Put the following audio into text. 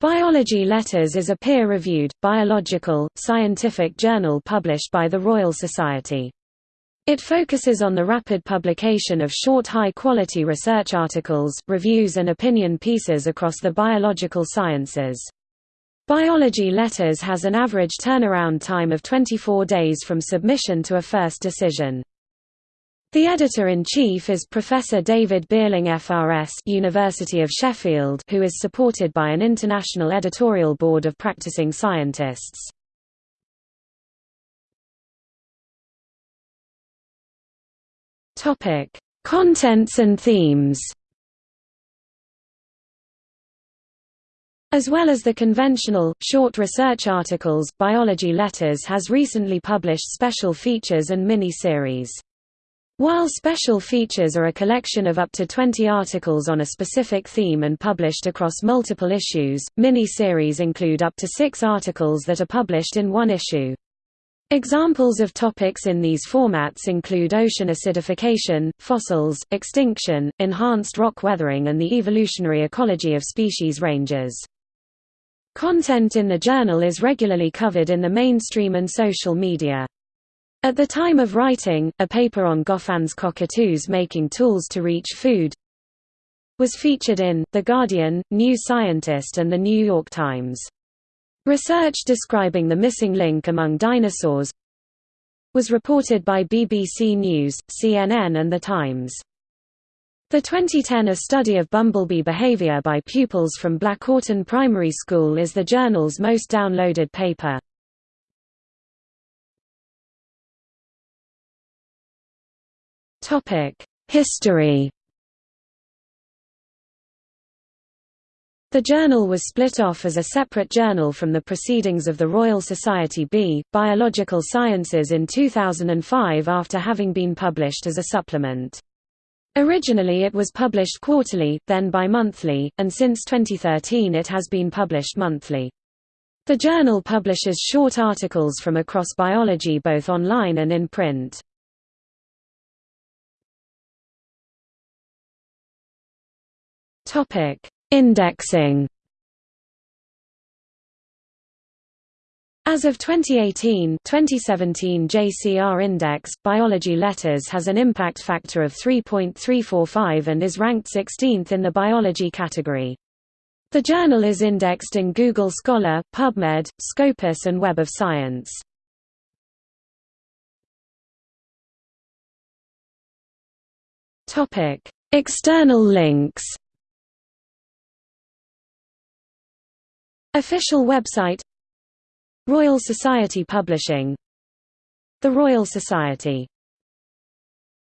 Biology Letters is a peer-reviewed, biological, scientific journal published by the Royal Society. It focuses on the rapid publication of short high-quality research articles, reviews and opinion pieces across the biological sciences. Biology Letters has an average turnaround time of 24 days from submission to a first decision. The editor-in-chief is Professor David Beerling FRS University of Sheffield who is supported by an international editorial board of practicing scientists. Topic: Contents and themes As well as the conventional, short research articles, Biology Letters has recently published special features and mini-series. While special features are a collection of up to 20 articles on a specific theme and published across multiple issues, mini-series include up to six articles that are published in one issue. Examples of topics in these formats include ocean acidification, fossils, extinction, enhanced rock weathering and the evolutionary ecology of species ranges. Content in the journal is regularly covered in the mainstream and social media. At the time of writing, a paper on Goffin's cockatoos making tools to reach food was featured in The Guardian, New Scientist and The New York Times. Research describing the missing link among dinosaurs was reported by BBC News, CNN and The Times. The 2010 A Study of Bumblebee Behavior by pupils from Blackawton Primary School is the journal's most downloaded paper. History The journal was split off as a separate journal from the Proceedings of the Royal Society B. Biological Sciences in 2005 after having been published as a supplement. Originally it was published quarterly, then bi-monthly, and since 2013 it has been published monthly. The journal publishes short articles from across biology both online and in print. Topic: Indexing. As of 2018 2017 JCR Index, Biology Letters has an impact factor of 3.345 and is ranked 16th in the biology category. The journal is indexed in Google Scholar, PubMed, Scopus and Web of Science. External links Official website Royal Society Publishing The Royal Society